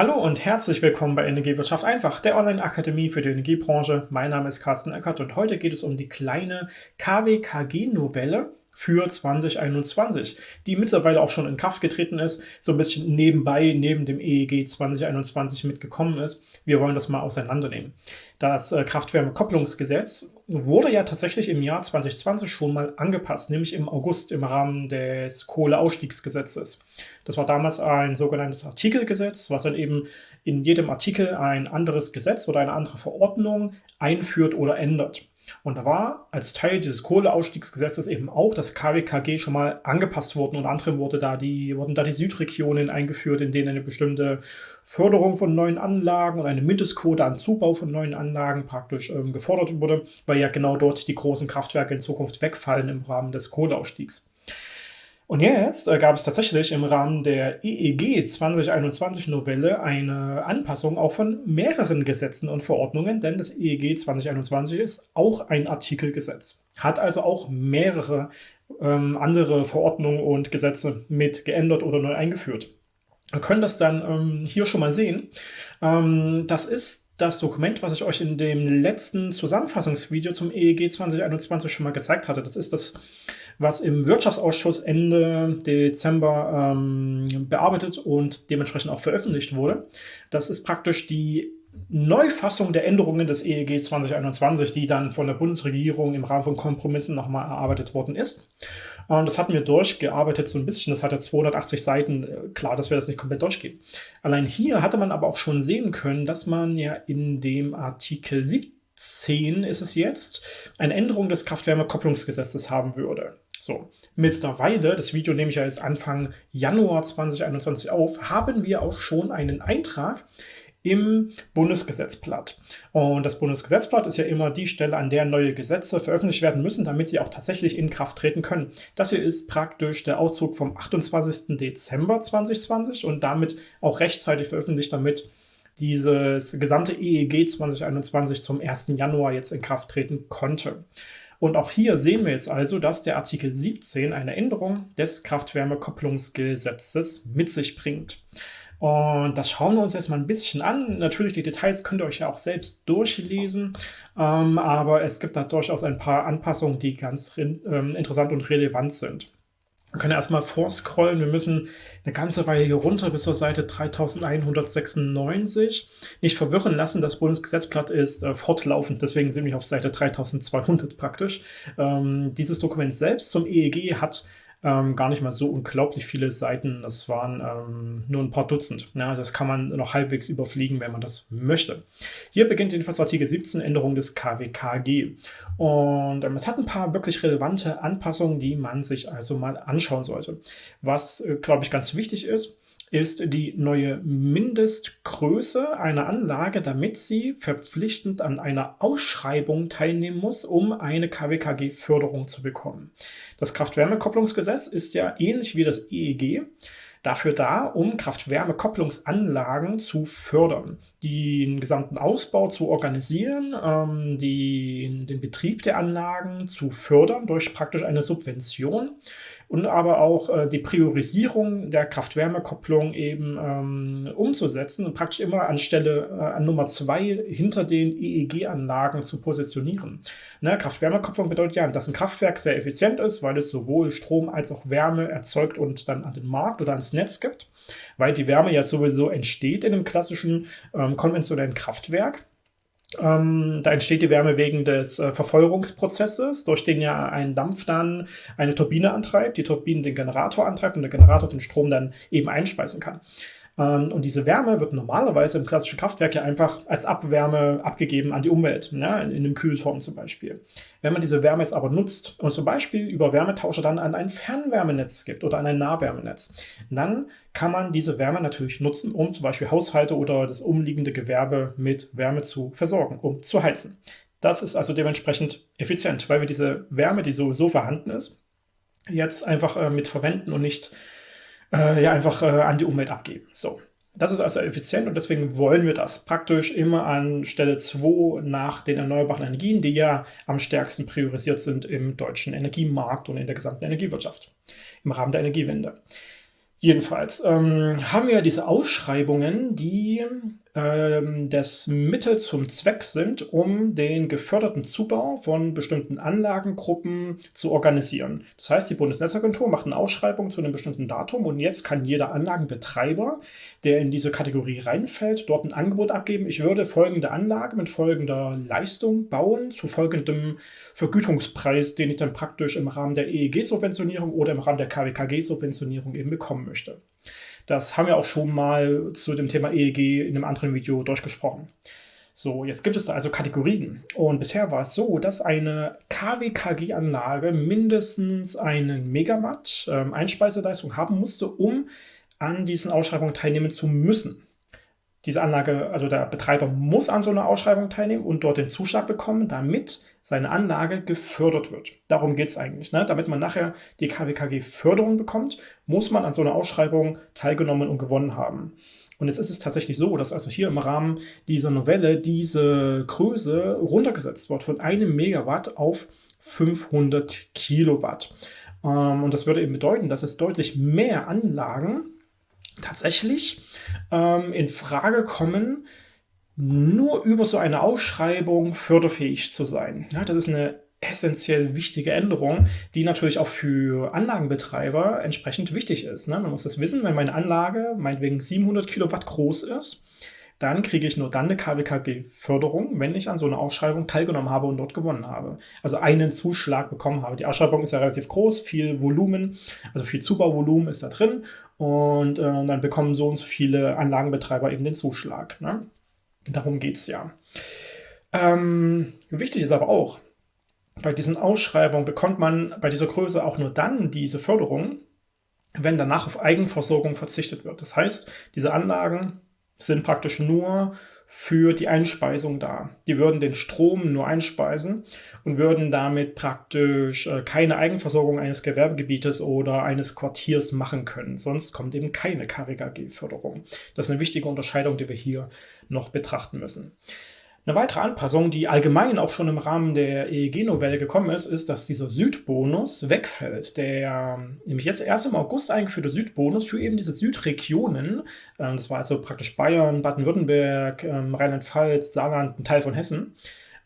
Hallo und herzlich willkommen bei Energiewirtschaft einfach, der Online-Akademie für die Energiebranche. Mein Name ist Carsten Eckert und heute geht es um die kleine KWKG-Novelle für 2021, die mittlerweile auch schon in Kraft getreten ist, so ein bisschen nebenbei, neben dem EEG 2021 mitgekommen ist. Wir wollen das mal auseinandernehmen. Das äh, Kraft-Wärme-Kopplungsgesetz wurde ja tatsächlich im Jahr 2020 schon mal angepasst, nämlich im August im Rahmen des Kohleausstiegsgesetzes. Das war damals ein sogenanntes Artikelgesetz, was dann eben in jedem Artikel ein anderes Gesetz oder eine andere Verordnung einführt oder ändert. Und da war als Teil dieses Kohleausstiegsgesetzes eben auch das KWKG schon mal angepasst worden. Unter anderem wurde da die, wurden da die Südregionen eingeführt, in denen eine bestimmte Förderung von neuen Anlagen und eine Mindestquote an Zubau von neuen Anlagen praktisch ähm, gefordert wurde, weil ja genau dort die großen Kraftwerke in Zukunft wegfallen im Rahmen des Kohleausstiegs. Und jetzt äh, gab es tatsächlich im Rahmen der EEG 2021 Novelle eine Anpassung auch von mehreren Gesetzen und Verordnungen, denn das EEG 2021 ist auch ein Artikelgesetz, hat also auch mehrere ähm, andere Verordnungen und Gesetze mit geändert oder neu eingeführt. Wir können das dann ähm, hier schon mal sehen. Ähm, das ist das Dokument, was ich euch in dem letzten Zusammenfassungsvideo zum EEG 2021 schon mal gezeigt hatte. Das ist das was im Wirtschaftsausschuss Ende Dezember ähm, bearbeitet und dementsprechend auch veröffentlicht wurde. Das ist praktisch die Neufassung der Änderungen des EEG 2021, die dann von der Bundesregierung im Rahmen von Kompromissen nochmal erarbeitet worden ist. Und das hatten wir durchgearbeitet so ein bisschen. Das hatte 280 Seiten. Klar, dass wir das nicht komplett durchgehen. Allein hier hatte man aber auch schon sehen können, dass man ja in dem Artikel 17 ist es jetzt, eine Änderung des Kraft-Wärme-Kopplungsgesetzes haben würde. So, mittlerweile, das Video nehme ich ja jetzt Anfang Januar 2021 auf, haben wir auch schon einen Eintrag im Bundesgesetzblatt. Und das Bundesgesetzblatt ist ja immer die Stelle, an der neue Gesetze veröffentlicht werden müssen, damit sie auch tatsächlich in Kraft treten können. Das hier ist praktisch der Auszug vom 28. Dezember 2020 und damit auch rechtzeitig veröffentlicht, damit dieses gesamte EEG 2021 zum 1. Januar jetzt in Kraft treten konnte. Und auch hier sehen wir jetzt also, dass der Artikel 17 eine Änderung des Kraft-Wärme-Kopplungsgesetzes mit sich bringt. Und das schauen wir uns jetzt mal ein bisschen an. Natürlich, die Details könnt ihr euch ja auch selbst durchlesen, ähm, aber es gibt da durchaus ein paar Anpassungen, die ganz ähm, interessant und relevant sind. Wir können erstmal vorscrollen. Wir müssen eine ganze Weile hier runter bis zur Seite 3196. Nicht verwirren lassen, das Bundesgesetzblatt ist äh, fortlaufend, deswegen sind wir auf Seite 3200 praktisch. Ähm, dieses Dokument selbst zum EEG hat ähm, gar nicht mal so unglaublich viele Seiten. Das waren ähm, nur ein paar Dutzend. Ja, das kann man noch halbwegs überfliegen, wenn man das möchte. Hier beginnt jedenfalls Artikel 17, Änderung des KWKG. Und ähm, es hat ein paar wirklich relevante Anpassungen, die man sich also mal anschauen sollte. Was, äh, glaube ich, ganz wichtig ist, ist die neue Mindestgröße einer Anlage, damit sie verpflichtend an einer Ausschreibung teilnehmen muss, um eine KWKG-Förderung zu bekommen. Das Kraft-Wärme-Kopplungsgesetz ist ja ähnlich wie das EEG dafür da, um Kraft-Wärme-Kopplungsanlagen zu fördern, den gesamten Ausbau zu organisieren, ähm, die, den Betrieb der Anlagen zu fördern durch praktisch eine Subvention und aber auch äh, die Priorisierung der Kraft-Wärme-Kopplung eben ähm, umzusetzen und praktisch immer anstelle äh, an Nummer zwei hinter den EEG-Anlagen zu positionieren. Ne, Kraft-Wärme-Kopplung bedeutet ja, dass ein Kraftwerk sehr effizient ist, weil es sowohl Strom als auch Wärme erzeugt und dann an den Markt oder ans Netz gibt, weil die Wärme ja sowieso entsteht in einem klassischen ähm, konventionellen Kraftwerk. Ähm, da entsteht die Wärme wegen des äh, Verfeuerungsprozesses, durch den ja ein Dampf dann eine Turbine antreibt, die Turbine den Generator antreibt und der Generator den Strom dann eben einspeisen kann. Ähm, und diese Wärme wird normalerweise im klassischen Kraftwerk ja einfach als Abwärme abgegeben an die Umwelt, ja, in einem Kühlturm zum Beispiel. Wenn man diese Wärme jetzt aber nutzt und zum Beispiel über Wärmetauscher dann an ein Fernwärmenetz gibt oder an ein Nahwärmenetz, dann kann man diese Wärme natürlich nutzen, um zum Beispiel Haushalte oder das umliegende Gewerbe mit Wärme zu versorgen, um zu heizen. Das ist also dementsprechend effizient, weil wir diese Wärme, die sowieso vorhanden ist, jetzt einfach äh, mit verwenden und nicht äh, ja einfach äh, an die Umwelt abgeben. So. Das ist also effizient und deswegen wollen wir das praktisch immer an Stelle 2 nach den erneuerbaren Energien, die ja am stärksten priorisiert sind im deutschen Energiemarkt und in der gesamten Energiewirtschaft im Rahmen der Energiewende. Jedenfalls ähm, haben wir diese Ausschreibungen, die ähm, das Mittel zum Zweck sind, um den geförderten Zubau von bestimmten Anlagengruppen zu organisieren. Das heißt, die Bundesnetzagentur macht eine Ausschreibung zu einem bestimmten Datum und jetzt kann jeder Anlagenbetreiber, der in diese Kategorie reinfällt, dort ein Angebot abgeben. Ich würde folgende Anlage mit folgender Leistung bauen, zu folgendem Vergütungspreis, den ich dann praktisch im Rahmen der EEG-Subventionierung oder im Rahmen der KWKG-Subventionierung eben bekommen möchte. Das haben wir auch schon mal zu dem Thema EEG in einem anderen Video durchgesprochen. So, jetzt gibt es da also Kategorien. Und bisher war es so, dass eine KWKG-Anlage mindestens einen Megawatt ähm, Einspeiseleistung haben musste, um an diesen Ausschreibungen teilnehmen zu müssen diese Anlage, also der Betreiber muss an so einer Ausschreibung teilnehmen und dort den Zuschlag bekommen, damit seine Anlage gefördert wird. Darum geht es eigentlich. Ne? Damit man nachher die KWKG-Förderung bekommt, muss man an so einer Ausschreibung teilgenommen und gewonnen haben. Und jetzt ist es tatsächlich so, dass also hier im Rahmen dieser Novelle diese Größe runtergesetzt wird von einem Megawatt auf 500 Kilowatt. Ähm, und das würde eben bedeuten, dass es deutlich mehr Anlagen tatsächlich ähm, in Frage kommen, nur über so eine Ausschreibung förderfähig zu sein. Ja, das ist eine essentiell wichtige Änderung, die natürlich auch für Anlagenbetreiber entsprechend wichtig ist. Ne? Man muss das wissen, wenn meine Anlage meinetwegen 700 Kilowatt groß ist, dann kriege ich nur dann eine KWKG-Förderung, wenn ich an so einer Ausschreibung teilgenommen habe und dort gewonnen habe. Also einen Zuschlag bekommen habe. Die Ausschreibung ist ja relativ groß, viel Volumen, also viel Zubauvolumen ist da drin und äh, dann bekommen so und so viele Anlagenbetreiber eben den Zuschlag. Ne? Darum geht es ja. Ähm, wichtig ist aber auch, bei diesen Ausschreibungen bekommt man bei dieser Größe auch nur dann diese Förderung, wenn danach auf Eigenversorgung verzichtet wird. Das heißt, diese Anlagen sind praktisch nur für die Einspeisung da. Die würden den Strom nur einspeisen und würden damit praktisch äh, keine Eigenversorgung eines Gewerbegebietes oder eines Quartiers machen können. Sonst kommt eben keine KWKG-Förderung. Das ist eine wichtige Unterscheidung, die wir hier noch betrachten müssen. Eine weitere Anpassung, die allgemein auch schon im Rahmen der EEG-Novelle gekommen ist, ist, dass dieser Südbonus wegfällt. Der nämlich jetzt erst im August eingeführte Südbonus für eben diese Südregionen, ähm, das war also praktisch Bayern, Baden-Württemberg, ähm, Rheinland-Pfalz, Saarland, ein Teil von Hessen,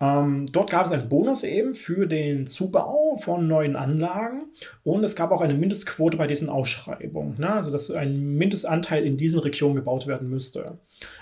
ähm, dort gab es einen Bonus eben für den Zubau von neuen Anlagen und es gab auch eine Mindestquote bei diesen Ausschreibungen. Ne? Also dass ein Mindestanteil in diesen Regionen gebaut werden müsste.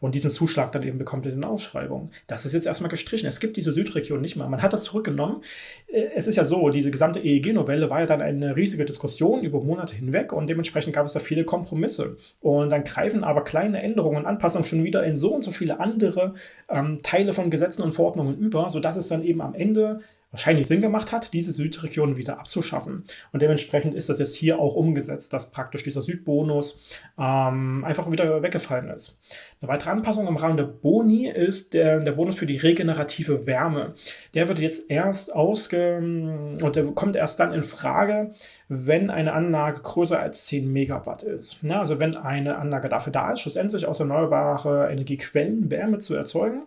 Und diesen Zuschlag dann eben bekommt in den Ausschreibungen. Das ist jetzt erstmal gestrichen. Es gibt diese Südregion nicht mehr. Man hat das zurückgenommen. Äh, es ist ja so, diese gesamte EEG-Novelle war ja dann eine riesige Diskussion über Monate hinweg und dementsprechend gab es da viele Kompromisse. Und dann greifen aber kleine Änderungen und Anpassungen schon wieder in so und so viele andere ähm, Teile von Gesetzen und Verordnungen über, sodass es dann eben am Ende wahrscheinlich Sinn gemacht hat, diese Südregion wieder abzuschaffen. Und dementsprechend ist das jetzt hier auch umgesetzt, dass praktisch dieser Südbonus ähm, einfach wieder weggefallen ist. Eine weitere Anpassung im Rahmen der Boni ist der, der Bonus für die regenerative Wärme. Der wird jetzt erst ausge... und der kommt erst dann in Frage, wenn eine Anlage größer als 10 Megawatt ist. Ja, also wenn eine Anlage dafür da ist, schlussendlich aus erneuerbare Energiequellen Wärme zu erzeugen,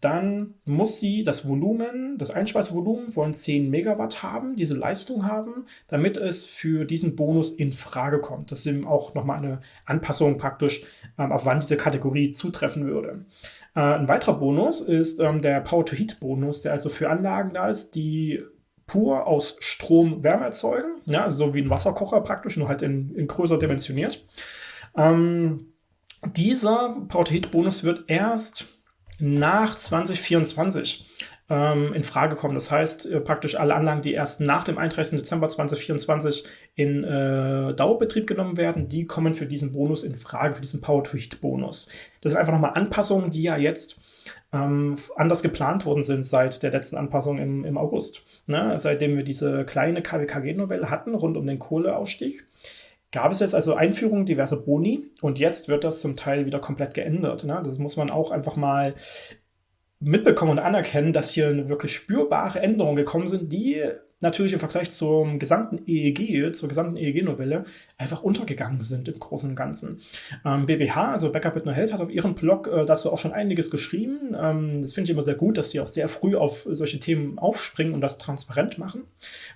dann muss sie das Volumen, das Einspeisevolumen von 10 Megawatt haben, diese Leistung haben, damit es für diesen Bonus in Frage kommt. Das ist eben auch nochmal eine Anpassung praktisch, ähm, auf wann diese Kategorie zutreffen würde. Äh, ein weiterer Bonus ist ähm, der Power-to-Heat-Bonus, der also für Anlagen da ist, die pur aus Strom Wärme erzeugen, ja, so wie ein Wasserkocher praktisch, nur halt in, in größer dimensioniert. Ähm, dieser Power-to-Heat-Bonus wird erst nach 2024 ähm, in Frage kommen. Das heißt, äh, praktisch alle Anlagen, die erst nach dem 31. Dezember 2024 in äh, Dauerbetrieb genommen werden, die kommen für diesen Bonus in Frage, für diesen Power-to-Heat-Bonus. Das sind einfach nochmal Anpassungen, die ja jetzt ähm, anders geplant worden sind seit der letzten Anpassung im, im August. Ne? Seitdem wir diese kleine KWKG-Novelle hatten rund um den Kohleausstieg gab es jetzt also Einführungen diverser Boni und jetzt wird das zum Teil wieder komplett geändert. Ne? Das muss man auch einfach mal mitbekommen und anerkennen, dass hier wirklich spürbare Änderungen gekommen sind, die natürlich im Vergleich zum gesamten EEG, zur gesamten EEG-Novelle, einfach untergegangen sind im Großen und Ganzen. Ähm, BBH, also Backup with No Health, hat auf ihrem Blog äh, dazu auch schon einiges geschrieben. Ähm, das finde ich immer sehr gut, dass sie auch sehr früh auf solche Themen aufspringen und das transparent machen,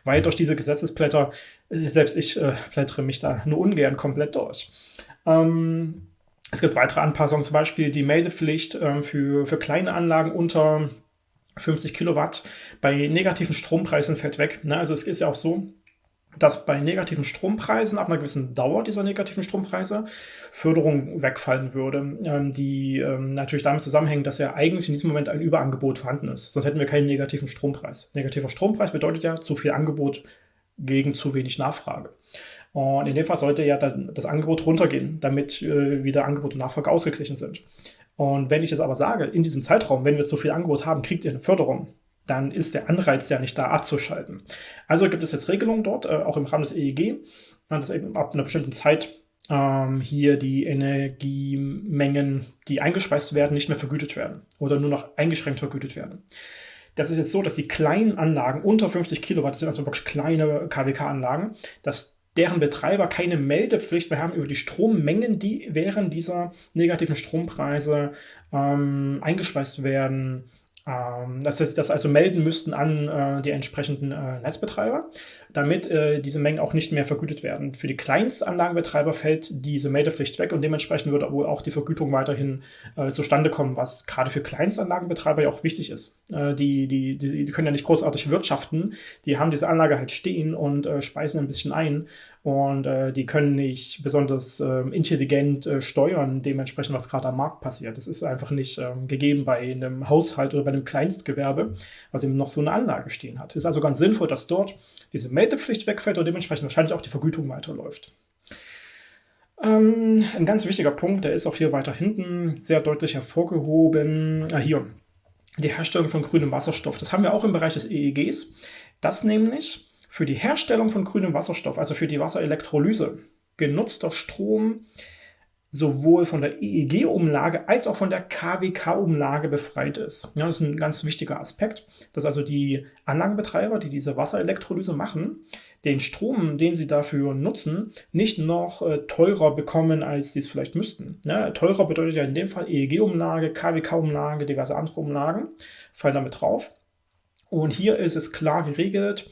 weil durch diese Gesetzesblätter, äh, selbst ich äh, blättere mich da nur ungern komplett durch. Ähm, es gibt weitere Anpassungen, zum Beispiel die Meldepflicht ähm, für, für kleine Anlagen unter 50 Kilowatt bei negativen Strompreisen fällt weg. Ne? Also es ist ja auch so, dass bei negativen Strompreisen ab einer gewissen Dauer dieser negativen Strompreise Förderung wegfallen würde, ähm, die ähm, natürlich damit zusammenhängen, dass ja eigentlich in diesem Moment ein Überangebot vorhanden ist. Sonst hätten wir keinen negativen Strompreis. Negativer Strompreis bedeutet ja zu viel Angebot gegen zu wenig Nachfrage. Und in dem Fall sollte ja dann das Angebot runtergehen, damit äh, wieder Angebot und Nachfrage ausgeglichen sind. Und wenn ich jetzt aber sage, in diesem Zeitraum, wenn wir zu viel Angebot haben, kriegt ihr eine Förderung, dann ist der Anreiz ja nicht da abzuschalten. Also gibt es jetzt Regelungen dort, äh, auch im Rahmen des EEG, dass eben ab einer bestimmten Zeit ähm, hier die Energiemengen, die eingespeist werden, nicht mehr vergütet werden oder nur noch eingeschränkt vergütet werden. Das ist jetzt so, dass die kleinen Anlagen unter 50 Kilowatt, das sind also wirklich kleine KWK-Anlagen, dass deren Betreiber keine Meldepflicht mehr haben über die Strommengen, die während dieser negativen Strompreise ähm, eingespeist werden dass sie das also melden müssten an äh, die entsprechenden äh, Netzbetreiber, damit äh, diese Mengen auch nicht mehr vergütet werden. Für die Kleinstanlagenbetreiber fällt diese Meldepflicht weg und dementsprechend wird wohl auch die Vergütung weiterhin äh, zustande kommen, was gerade für Kleinstanlagenbetreiber ja auch wichtig ist. Äh, die, die, die, die, können ja nicht großartig wirtschaften, die haben diese Anlage halt stehen und äh, speisen ein bisschen ein und die können nicht besonders ähm, intelligent steuern, dementsprechend, was gerade am Markt passiert. Das ist einfach nicht ähm, gegeben bei einem Haushalt oder bei einem Kleinstgewerbe, was eben noch so eine Anlage stehen hat. Es ist also ganz sinnvoll, dass dort diese Meldepflicht wegfällt und dementsprechend wahrscheinlich auch die Vergütung weiterläuft. Ähm, ein ganz wichtiger Punkt, der ist auch hier weiter hinten sehr deutlich hervorgehoben. Ah, hier, die Herstellung von grünem Wasserstoff. Das haben wir auch im Bereich des EEGs. Das nämlich für die Herstellung von grünem Wasserstoff, also für die Wasserelektrolyse, genutzter Strom sowohl von der EEG-Umlage als auch von der KWK-Umlage befreit ist. Ja, das ist ein ganz wichtiger Aspekt, dass also die Anlagenbetreiber, die diese Wasserelektrolyse machen, den Strom, den sie dafür nutzen, nicht noch äh, teurer bekommen, als sie es vielleicht müssten. Ja, teurer bedeutet ja in dem Fall EEG-Umlage, KWK-Umlage, diverse andere Umlagen fallen damit drauf. Und hier ist es klar geregelt,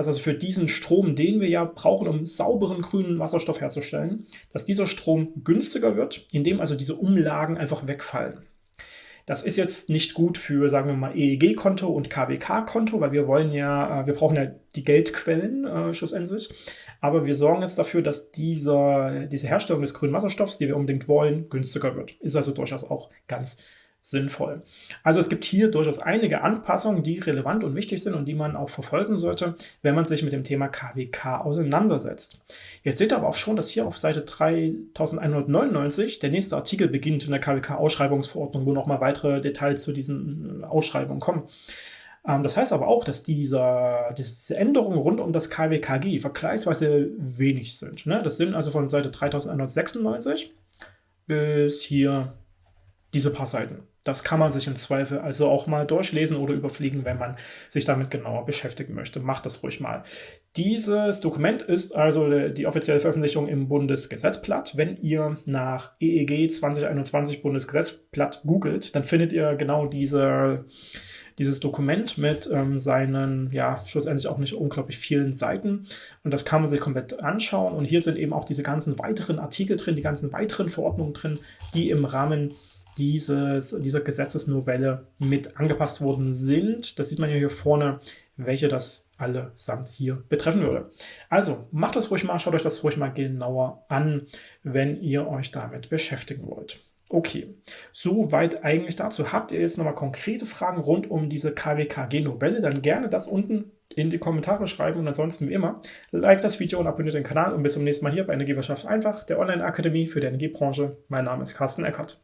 dass also für diesen Strom, den wir ja brauchen, um sauberen grünen Wasserstoff herzustellen, dass dieser Strom günstiger wird, indem also diese Umlagen einfach wegfallen. Das ist jetzt nicht gut für, sagen wir mal, EEG-Konto und KWK-Konto, weil wir wollen ja, äh, wir brauchen ja die Geldquellen äh, schlussendlich. Aber wir sorgen jetzt dafür, dass dieser, diese Herstellung des grünen Wasserstoffs, die wir unbedingt wollen, günstiger wird. Ist also durchaus auch ganz sinnvoll. Also es gibt hier durchaus einige Anpassungen, die relevant und wichtig sind und die man auch verfolgen sollte, wenn man sich mit dem Thema KWK auseinandersetzt. Jetzt seht ihr aber auch schon, dass hier auf Seite 3199 der nächste Artikel beginnt in der KWK-Ausschreibungsverordnung, wo nochmal weitere Details zu diesen äh, Ausschreibungen kommen. Ähm, das heißt aber auch, dass dieser, diese Änderungen rund um das KWKG vergleichsweise wenig sind. Ne? Das sind also von Seite 3196 bis hier diese paar Seiten. Das kann man sich im Zweifel also auch mal durchlesen oder überfliegen, wenn man sich damit genauer beschäftigen möchte. Macht das ruhig mal. Dieses Dokument ist also die offizielle Veröffentlichung im Bundesgesetzblatt. Wenn ihr nach EEG 2021 Bundesgesetzblatt googelt, dann findet ihr genau diese, dieses Dokument mit ähm, seinen, ja, schlussendlich auch nicht unglaublich vielen Seiten. Und das kann man sich komplett anschauen. Und hier sind eben auch diese ganzen weiteren Artikel drin, die ganzen weiteren Verordnungen drin, die im Rahmen dieses, dieser Gesetzesnovelle mit angepasst worden sind. Das sieht man ja hier vorne, welche das allesamt hier betreffen würde. Also macht das ruhig mal, schaut euch das ruhig mal genauer an, wenn ihr euch damit beschäftigen wollt. Okay, soweit eigentlich dazu. Habt ihr jetzt nochmal konkrete Fragen rund um diese KWKG-Novelle, dann gerne das unten in die Kommentare schreiben und ansonsten wie immer, like das Video und abonniert den Kanal und bis zum nächsten Mal hier bei Energiewirtschaft einfach, der Online-Akademie für die Energiebranche. Mein Name ist Carsten Eckert.